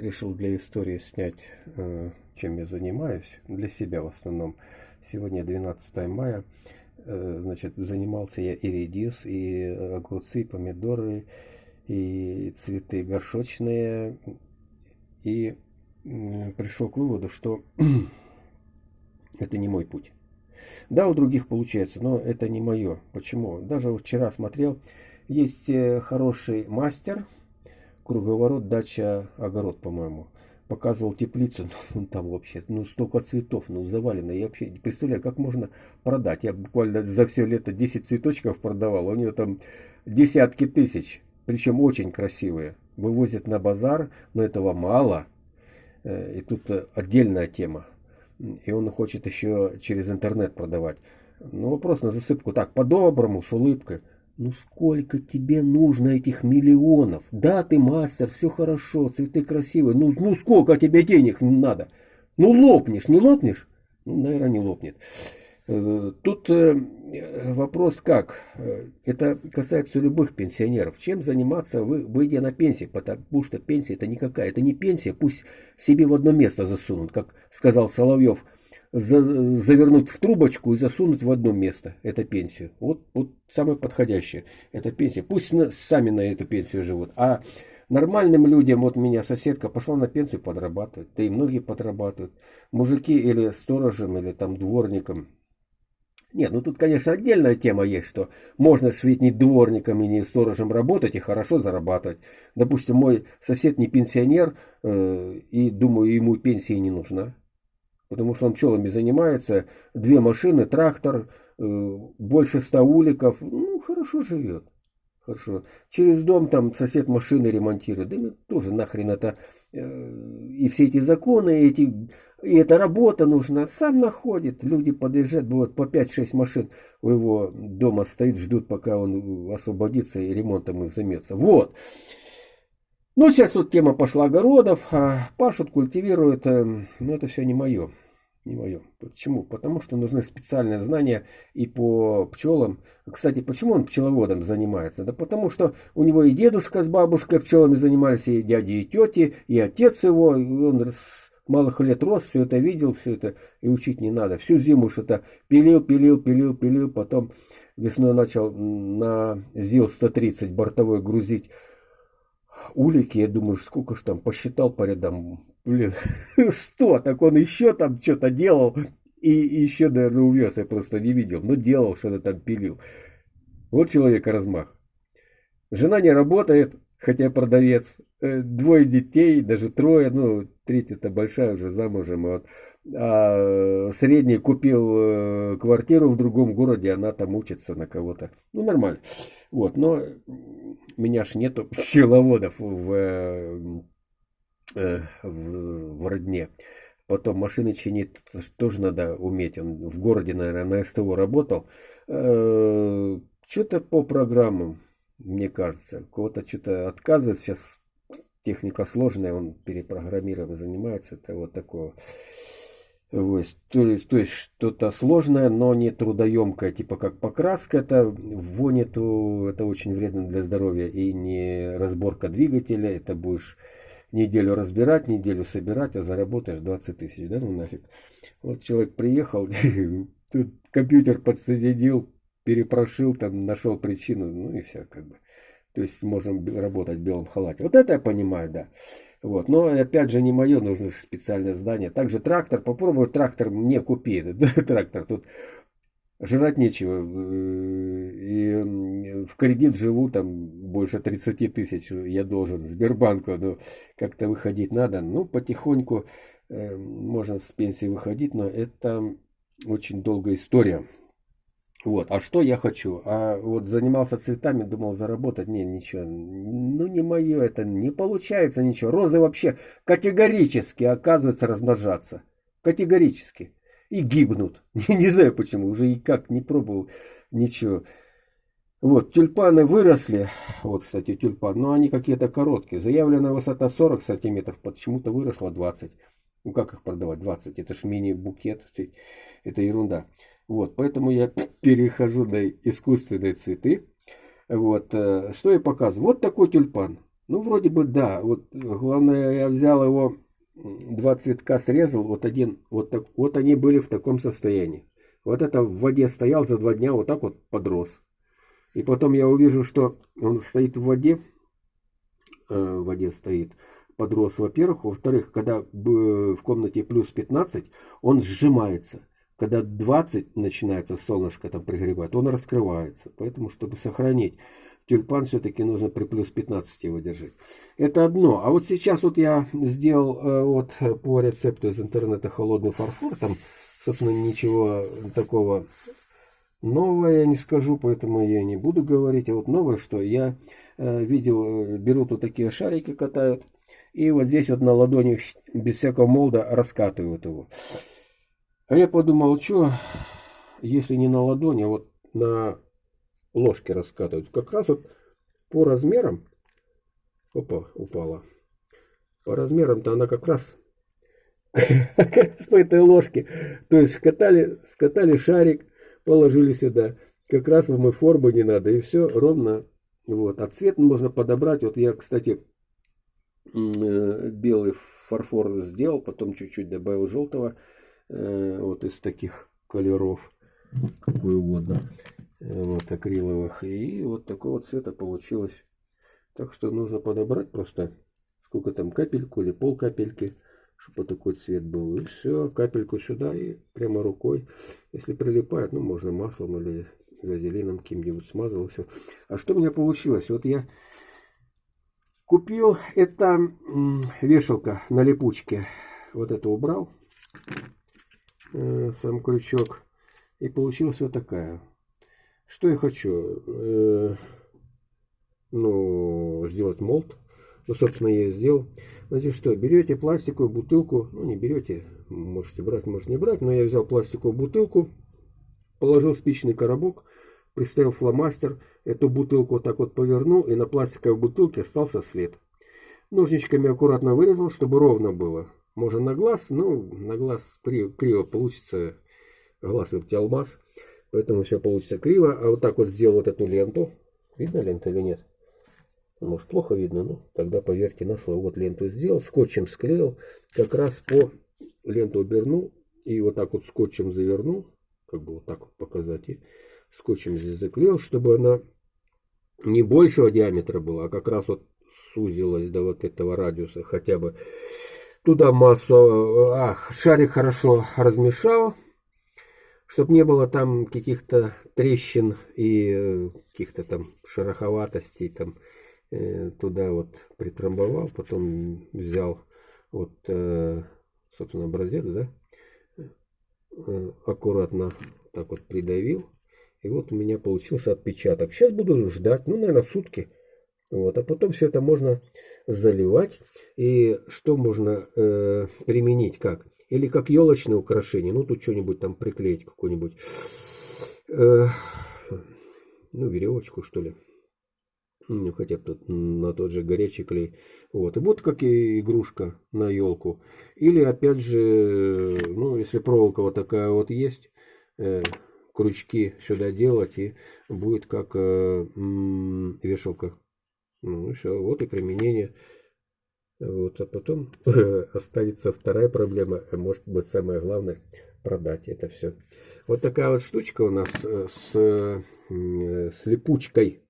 решил для истории снять, э, чем я занимаюсь, для себя в основном. Сегодня 12 мая, э, значит, занимался я и редис, и огурцы, и помидоры, и цветы горшочные, и пришел к выводу, что это не мой путь. Да, у других получается, но это не мое. Почему? Даже вчера смотрел, есть э, хороший мастер, круговорот, дача, огород, по-моему. Показывал теплицу, ну там вообще, ну столько цветов, ну завалено. Я вообще не представляю, как можно продать. Я буквально за все лето 10 цветочков продавал, у него там десятки тысяч, причем очень красивые. Вывозят на базар, но этого мало. Э, и тут э, отдельная тема. И он хочет еще через интернет продавать. Ну вопрос на засыпку так, по-доброму, с улыбкой. Ну сколько тебе нужно этих миллионов? Да, ты мастер, все хорошо, цветы красивые. Ну, ну сколько тебе денег надо? Ну лопнешь, не лопнешь? Ну, наверное, не лопнет. Э, тут э, вопрос как? Э, это касается любых пенсионеров. Чем заниматься вы, выйдя на пенсию? Потому что пенсия это никакая. Это не пенсия, пусть себе в одно место засунут, как сказал Соловьев – завернуть в трубочку и засунуть в одно место. Это пенсию. Вот, вот самое подходящее. Это пенсия. Пусть на, сами на эту пенсию живут. А нормальным людям, вот меня соседка пошла на пенсию подрабатывать. Да и многие подрабатывают. Мужики или сторожем, или там дворником. Нет, ну тут, конечно, отдельная тема есть, что можно ж ведь не дворником и не сторожем работать и хорошо зарабатывать. Допустим, мой сосед не пенсионер, э, и думаю, ему пенсии не нужна потому что он пчелами занимается, две машины, трактор, э, больше ста уликов, ну, хорошо живет. Хорошо. Через дом там сосед машины ремонтирует. Да мне тоже нахрен это. Э, и все эти законы, эти, и эта работа нужна. Сам находит. Люди подъезжают, бывает по 5-6 машин у его дома стоит, ждут, пока он освободится и ремонтом их займется. Вот. Ну, сейчас вот тема пошла огородов, а пашут, культивируют, э, но это все не мое. Не мое. Почему? Потому что нужны специальные знания и по пчелам. Кстати, почему он пчеловодом занимается? Да потому что у него и дедушка с бабушкой пчелами занимались, и дяди, и тети, и отец его. И он малых лет рос, все это видел, все это и учить не надо. Всю зиму что-то пилил, пилил, пилил, пилил, потом весной начал на ЗИЛ-130 бортовой грузить улики, я думаю, сколько ж там, посчитал по рядам, блин, сто, так он еще там что-то делал, и еще, наверное, увез, я просто не видел, но делал, что-то там пилил. Вот человека размах. Жена не работает, хотя продавец, э, двое детей, даже трое, ну, третья-то большая уже замужем, вот. А средний купил э, квартиру в другом городе, она там учится на кого-то. Ну, нормально. Вот, но меня ж нету пчеловодов в, э, в, в родне. Потом машины чинить тоже надо уметь. Он в городе, наверное, на СТО работал. Э, что-то по программам, мне кажется. Кого-то что-то отказывает. Сейчас техника сложная, он перепрограммированием занимается. Это вот такое. Вот, то есть, то есть что-то сложное, но не трудоемкое, типа как покраска, это вони, то это очень вредно для здоровья, и не разборка двигателя, это будешь неделю разбирать, неделю собирать, а заработаешь 20 тысяч, да, ну нафиг. Вот человек приехал, тут компьютер подсоединил, перепрошил, там нашел причину, ну и все как бы. То есть можем работать в белом халате. Вот это я понимаю, да. Вот. Но опять же не мое, нужно специальное здание. Также трактор, попробуй трактор мне купи. трактор тут жрать нечего. Э, и в кредит живу там больше 30 тысяч я должен Сбербанку. Но как-то выходить надо. Ну, потихоньку э, можно с пенсии выходить, но это очень долгая история. Вот, а что я хочу? А вот занимался цветами, думал заработать, не, ничего, ну не мое это, не получается ничего. Розы вообще категорически, оказывается, размножаться. Категорически. И гибнут. Не знаю почему, уже и как не пробовал ничего. Вот, тюльпаны выросли, вот, кстати, тюльпан, но они какие-то короткие. Заявленная высота 40 сантиметров, почему-то выросла 20. Ну как их продавать? 20, это ж мини-букет, это ерунда. Вот, поэтому я перехожу на искусственные цветы. Вот, э, что я показываю? Вот такой тюльпан. Ну, вроде бы да. Вот главное, я взял его, два цветка срезал, вот один, вот, так, вот они были в таком состоянии. Вот это в воде стоял за два дня, вот так вот подрос. И потом я увижу, что он стоит в воде, э, в воде стоит, подрос, во-первых. Во-вторых, когда в комнате плюс 15, он сжимается. Когда 20 начинается солнышко там пригревать, он раскрывается. Поэтому, чтобы сохранить тюльпан, все-таки нужно при плюс 15 его держать. Это одно. А вот сейчас вот я сделал э, вот по рецепту из интернета холодный фарфор. Там, собственно, ничего такого нового я не скажу, поэтому я не буду говорить. А вот новое, что я э, видел, э, берут вот такие шарики, катают. И вот здесь вот на ладони без всякого молда раскатывают его. А я подумал, что, если не на ладони, а вот на ложке раскатывают. Как раз вот по размерам, опа, упала. По размерам-то она как раз, как раз по этой ложке. То есть скатали, скатали шарик, положили сюда. Как раз вам и формы не надо, и все ровно. Вот. А цвет можно подобрать. Вот я, кстати, э, белый фарфор сделал, потом чуть-чуть добавил желтого. Э, вот из таких колеров, какой угодно, э, вот акриловых. И вот такого цвета получилось. Так что нужно подобрать просто сколько там капельку или пол капельки, чтобы такой цвет был. И все, капельку сюда и прямо рукой. Если прилипает, ну можно маслом или вазелином каким-нибудь смазывал все. А что у меня получилось? Вот я купил, это вешалка на липучке. Вот это убрал. Э, сам крючок. И получилась вот такая. Что я хочу? Э, ну, сделать молд. Ну, собственно, я и сделал. Значит, что, берете пластиковую бутылку, ну, не берете, можете брать, можете не брать, но я взял пластиковую бутылку, положил спичный коробок, приставил фломастер, эту бутылку вот так вот повернул, и на пластиковой бутылке остался след. Ножничками аккуратно вырезал, чтобы ровно было. Можно на глаз, но на глаз криво, получится. Глаз ведь алмаз. Поэтому все получится криво. А вот так вот сделал вот эту ленту. Видно лента или нет? Может плохо видно, но тогда поверьте на слово. Вот ленту сделал, скотчем склеил. Как раз по ленту обернул и вот так вот скотчем завернул. Как бы вот так вот показать. И скотчем здесь заклеил, чтобы она не большего диаметра была, а как раз вот сузилась до вот этого радиуса хотя бы Туда массу, а, шарик хорошо размешал, чтобы не было там каких-то трещин и э, каких-то там шероховатостей. Там, э, туда вот притрамбовал, потом взял вот, собственно, образец, да, аккуратно так вот придавил. И вот у меня получился отпечаток. Сейчас буду ждать, ну, наверное, сутки. Вот, а потом все это можно заливать. И что можно э, применить как? Или как елочное украшение. Ну, тут что-нибудь там приклеить, какую-нибудь, э, ну, веревочку, что ли. Ну, хотя бы тут на тот же горячий клей. Вот. И будет как и игрушка на елку. Или, опять же, ну, если проволока вот такая вот есть, э, крючки сюда делать, и будет как э, вешалка ну все, вот и применение. Вот, а потом останется вторая проблема, а может быть самое главное, продать это все. Вот такая вот штучка у нас э, с, с липучкой.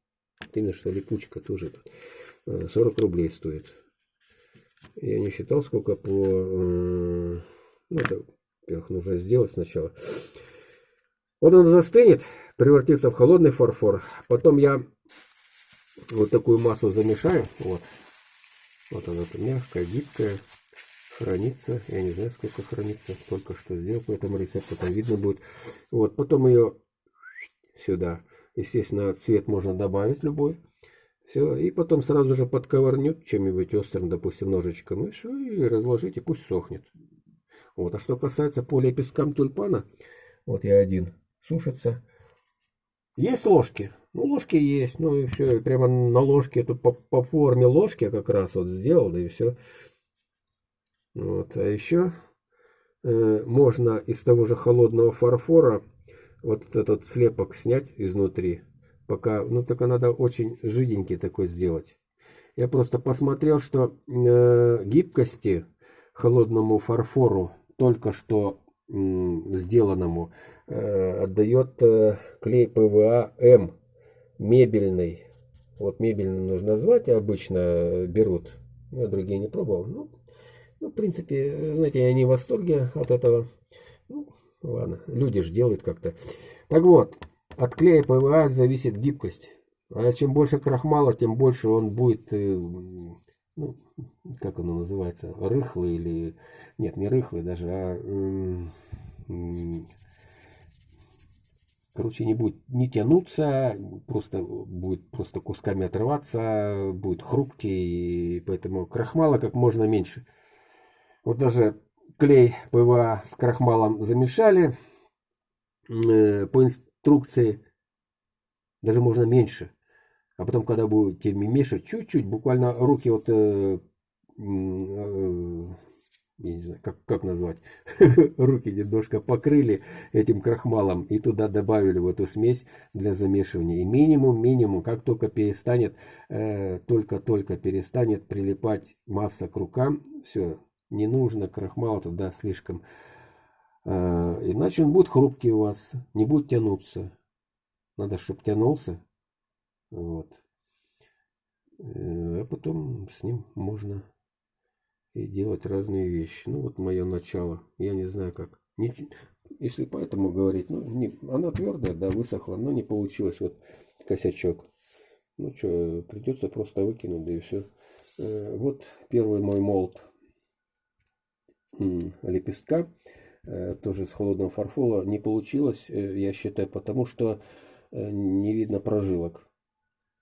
Именно что липучка тоже тут. 40 э, рублей стоит. Я не считал, сколько по... Ну, это, во-первых, нужно сделать сначала. Вот он застынет, превратится в холодный фарфор. Потом я вот такую массу замешаю. Вот. Вот она мягкая, гибкая. Хранится. Я не знаю, сколько хранится. Только что сделал по этому рецепту. Там видно будет. Вот. Потом ее сюда. Естественно, цвет можно добавить любой. Все. И потом сразу же подковырнет чем-нибудь острым, допустим, ножичком. И все. И разложите. Пусть сохнет. Вот. А что касается полиэпискам тюльпана. Вот я один. Сушится. Есть ложки. Ну, ложки есть, ну и все, прямо на ложке, тут по, по форме ложки я как раз вот сделал, да и все. Вот, а еще э, можно из того же холодного фарфора вот этот слепок снять изнутри, пока, ну только надо очень жиденький такой сделать. Я просто посмотрел, что э, гибкости холодному фарфору, только что сделанному, э, отдает э, клей ПВА М мебельный. Вот мебельный нужно звать, обычно берут. Я другие не пробовал. Ну, ну, в принципе, знаете, я не в восторге от этого. Ну, ладно, люди же делают как-то. Так вот, от клея ПВА зависит гибкость. А чем больше крахмала, тем больше он будет, э, ну, как оно называется, рыхлый или... Нет, не рыхлый даже, а... Короче, не будет не тянуться, просто будет просто кусками отрываться, будет хрупкий, поэтому крахмала как можно меньше. Вот даже клей ПВА с крахмалом замешали э, по инструкции, даже можно меньше. А потом, когда будете мешать чуть-чуть, буквально руки вот, э, э, не знаю, как, как назвать, руки немножко покрыли этим крахмалом и туда добавили в эту смесь для замешивания. И минимум, минимум, как только перестанет, э, только-только перестанет прилипать масса к рукам, все, не нужно крахмала туда слишком. Э, иначе он будет хрупкий у вас, не будет тянуться. Надо, чтобы тянулся. Вот. Э, а потом с ним можно и делать разные вещи. Ну, вот мое начало. Я не знаю, как. Не, если поэтому говорить, ну, не, она твердая, да, высохла, но не получилось. Вот косячок. Ну, что, придется просто выкинуть, да и все. Э, вот первый мой молд лепестка. Э, тоже с холодного фарфола. Не получилось, я считаю, потому что не видно прожилок.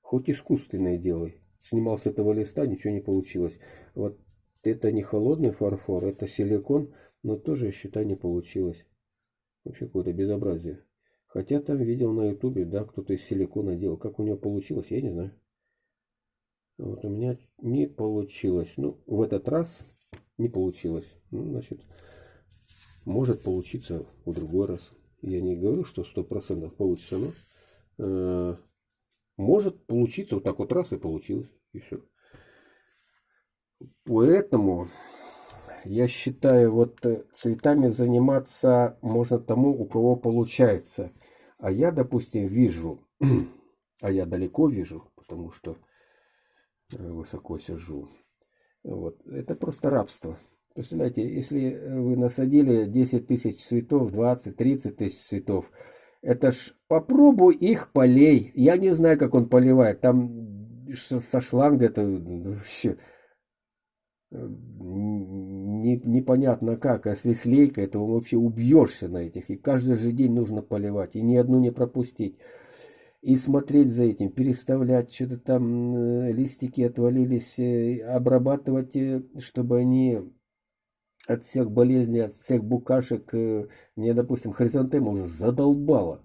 Хоть искусственное делай. Снимал с этого листа, ничего не получилось. Вот это не холодный фарфор, это силикон, но тоже, я считаю, не получилось. Вообще какое-то безобразие. Хотя там видел на ютубе, да, кто-то из силикона делал. Как у него получилось, я не знаю. Вот у меня не получилось. Ну, в этот раз не получилось. Ну, значит, может получиться в другой раз. Я не говорю, что сто процентов получится, но э, может получиться вот так вот раз и получилось. И все. Поэтому я считаю, вот э, цветами заниматься можно тому, у кого получается. А я, допустим, вижу, а я далеко вижу, потому что э, высоко сижу. Вот. Это просто рабство. Представляете, если вы насадили 10 тысяч цветов, 20, 30 тысяч цветов, это ж попробуй их полей. Я не знаю, как он поливает. Там со шланга это вообще э, не, непонятно как. А если с лейкой, то вообще убьешься на этих. И каждый же день нужно поливать. И ни одну не пропустить. И смотреть за этим, переставлять, что-то там э, листики отвалились, э, обрабатывать, чтобы они от всех болезней, от всех букашек, э, мне, допустим, хризантема уже задолбала.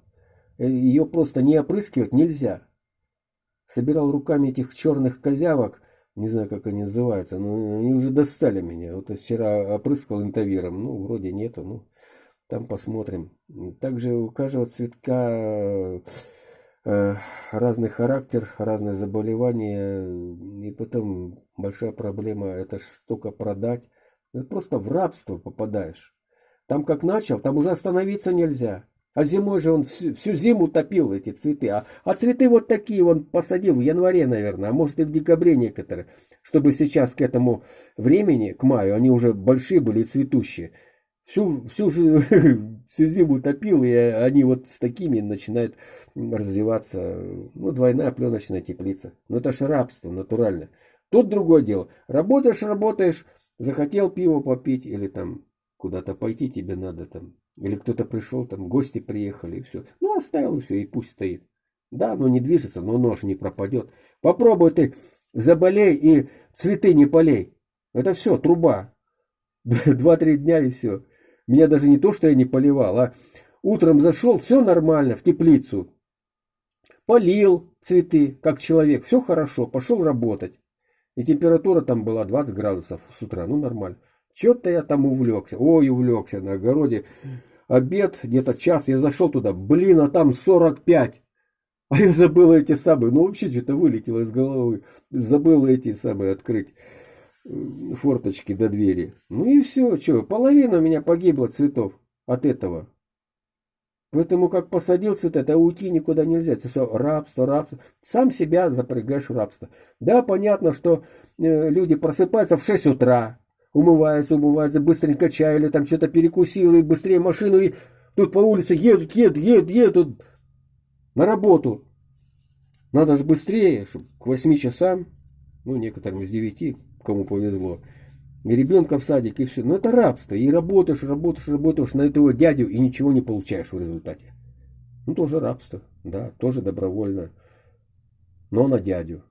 Э, Ее просто не опрыскивать нельзя. Собирал руками этих черных козявок, не знаю, как они называются, но они уже достали меня. Вот вчера опрыскал интавиром, ну, вроде нету, ну, там посмотрим. Также у каждого цветка э, разный характер, разные заболевания, и потом большая проблема, это ж столько продать. Это просто в рабство попадаешь. Там как начал, там уже остановиться нельзя. А зимой же он всю, всю зиму топил эти цветы. А, а цветы вот такие он посадил в январе, наверное, а может и в декабре некоторые. Чтобы сейчас к этому времени, к маю, они уже большие были и цветущие. Всю, всю, же, всю зиму топил, и они вот с такими начинают развиваться. Ну, двойная пленочная теплица. Ну, это же рабство натурально. Тут другое дело. Работаешь, работаешь, Захотел пиво попить или там куда-то пойти тебе надо там. Или кто-то пришел, там гости приехали и все. Ну, оставил и все, и пусть стоит. Да, оно не движется, но нож не пропадет. Попробуй ты заболей и цветы не полей. Это все, труба. Два-три дня и все. Меня даже не то, что я не поливал, а утром зашел, все нормально, в теплицу. Полил цветы, как человек, все хорошо, пошел работать. И температура там была 20 градусов с утра, ну нормально. Че-то я там увлекся, ой, увлекся на огороде. Обед, где-то час, я зашел туда, блин, а там 45. А я забыл эти самые, ну вообще что-то вылетело из головы. Забыл эти самые открыть э, форточки до двери. Ну и все, что, половина у меня погибла цветов от этого. Поэтому как посадил цвет, это уйти никуда нельзя. Это все рабство, рабство. Сам себя запрягаешь в рабство. Да, понятно, что э, люди просыпаются в 6 утра, умываются, умываются, быстренько чай или там что-то перекусил, и быстрее машину, и тут по улице едут, едут, едут, едут на работу. Надо же быстрее, чтобы к 8 часам, ну, некоторым с 9, кому повезло, и ребенка в садик, и все. Но это рабство. И работаешь, работаешь, работаешь на этого дядю, и ничего не получаешь в результате. Ну, тоже рабство, да, тоже добровольно. Но на дядю.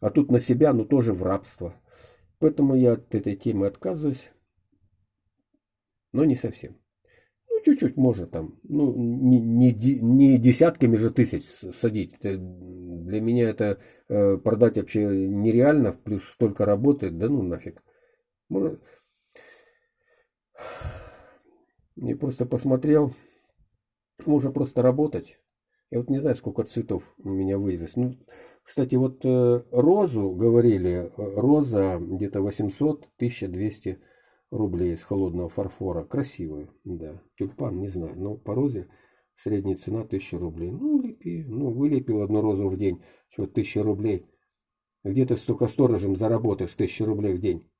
А тут на себя, но тоже в рабство. Поэтому я от этой темы отказываюсь. Но не совсем. Ну, чуть-чуть можно там. Ну, не, не, не десятками же тысяч садить. Это, для меня это э, продать вообще нереально. Плюс столько работает. Да ну нафиг. Может... Я просто посмотрел. Можно просто работать. Я вот не знаю, сколько цветов у меня вывез. Ну, кстати, вот э, розу говорили, роза где-то 800-1200 рублей из холодного фарфора. Красивая, да. Тюльпан, не знаю, но по розе средняя цена 1000 рублей. Ну, лепи, ну, вылепил одну розу в день, что 1000 рублей. Где ты столько сторожем заработаешь 1000 рублей в день?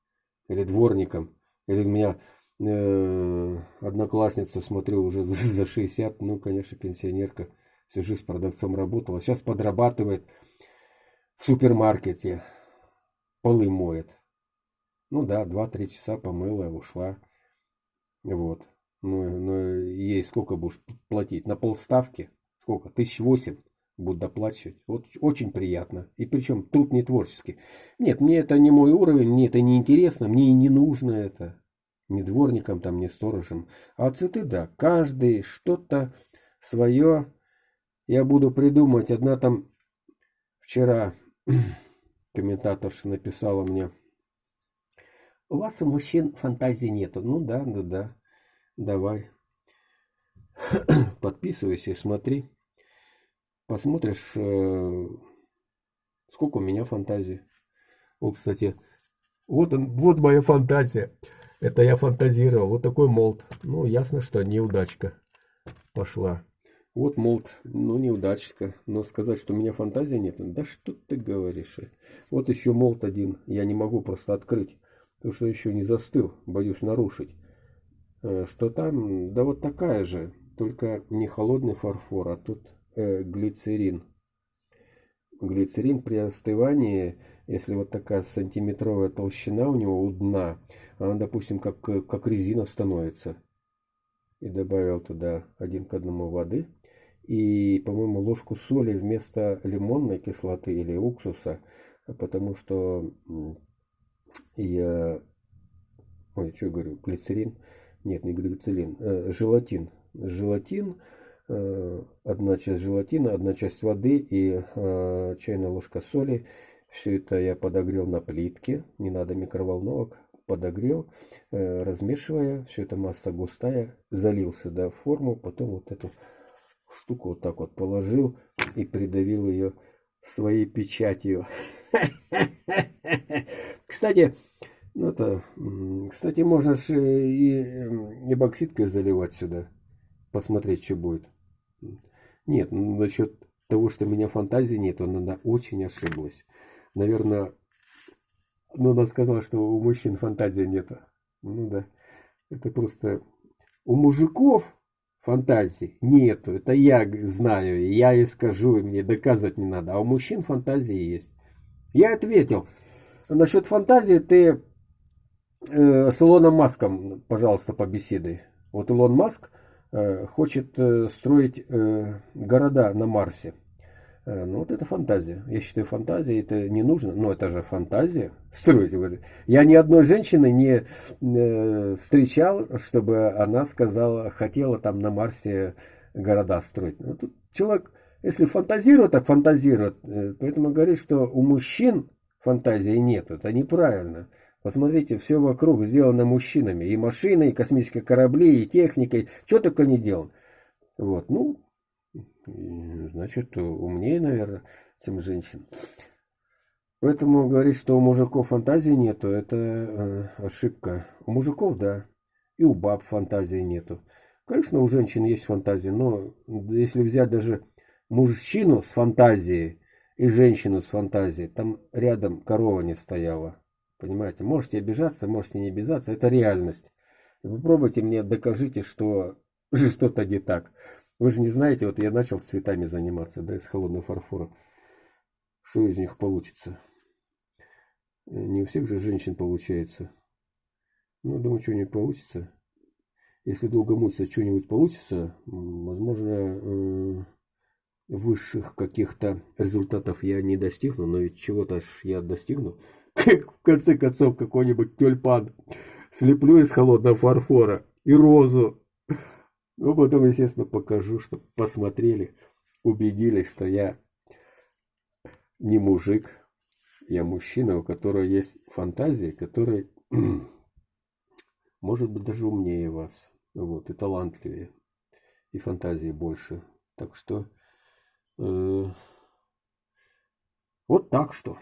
Или дворником? Или у меня э, одноклассница, смотрю, уже за 60, ну, конечно, пенсионерка, всю жизнь продавцом работала, сейчас подрабатывает в супермаркете, полы моет. Ну да, 2-3 часа помыла, ушла. Вот. Ну, ну, ей сколько будешь платить? На полставки? Сколько? Тысяч восемь будут доплачивать. Вот очень приятно. И причем труд не творческий. Нет, мне это не мой уровень, мне это не интересно, мне и не нужно это. Ни дворником там, ни сторожем. А цветы, да, каждый что-то свое я буду придумать. Одна там вчера комментаторша написала мне, у вас у мужчин фантазии нету. Ну да, да, да. Давай. Подписывайся и смотри. Посмотришь, э, сколько у меня фантазии. О, кстати, вот он, вот моя фантазия. Это я фантазировал. Вот такой молд. Ну, ясно, что неудачка пошла. Вот молд, ну неудачка. Но сказать, что у меня фантазии нет, да что ты говоришь. Вот еще молд один. Я не могу просто открыть. Потому что еще не застыл, боюсь нарушить. Э, что там, да вот такая же, только не холодный фарфор, а тут э, глицерин. Глицерин при остывании, если вот такая сантиметровая толщина у него у дна, она, допустим, как, как резина становится. И добавил туда один к одному воды. И, по-моему, ложку соли вместо лимонной кислоты или уксуса, потому что я... Ой, что говорю, глицерин? Нет, не глицерин, э, желатин. Желатин, э, одна часть желатина, одна часть воды и э, чайная ложка соли. Все это я подогрел на плитке, не надо микроволновок. Подогрел, э, размешивая, все это масса густая, залил сюда форму, потом вот эту штуку вот так вот положил и придавил ее своей печатью. Кстати, ну это, кстати, можно же и эбоксидкой заливать сюда, посмотреть, что будет. Нет, ну, насчет того, что у меня фантазии нет, она очень ошиблась. Наверное, ну, она сказала, что у мужчин фантазии нет. Ну да, это просто у мужиков фантазии нету. Это я знаю, я и скажу, и мне доказывать не надо. А у мужчин фантазии есть. Я ответил. Насчет фантазии ты э, с Илоном Маском, пожалуйста, побеседуй. Вот Илон Маск э, хочет э, строить э, города на Марсе. Э, ну вот это фантазия. Я считаю, фантазия это не нужно. Но это же фантазия. Строить. Я ни одной женщины не э, встречал, чтобы она сказала, хотела там на Марсе города строить. Ну, тут человек, если фантазирует, так фантазирует. Э, поэтому говорит, что у мужчин фантазии нет. Это неправильно. Посмотрите, все вокруг сделано мужчинами. И машины, и космические корабли, и техникой. Что только не делано. Вот, ну, значит, умнее, наверное, чем женщин. Поэтому говорить, что у мужиков фантазии нету, это э, ошибка. У мужиков, да, и у баб фантазии нету. Конечно, у женщин есть фантазия, но если взять даже мужчину с фантазией и женщину с фантазией, там рядом корова не стояла. Понимаете, можете обижаться, можете не обижаться, это реальность. Попробуйте мне докажите, что что-то не так. Вы же не знаете, вот я начал цветами заниматься, да, из холодного фарфора. Что из них получится? Э, не у всех же женщин получается. Ну, думаю, что-нибудь получится. Если долго мучиться, что-нибудь получится, возможно, э, высших каких-то результатов я не достигну, но ведь чего-то ж я достигну. В конце концов, какой-нибудь тюльпан слеплю из холодного фарфора и розу ну, потом, естественно, покажу, чтобы посмотрели, убедились, что я не мужик, я мужчина, у которого есть фантазия, который может быть даже умнее вас, вот, и талантливее, и фантазии больше. Так что, э, вот так что.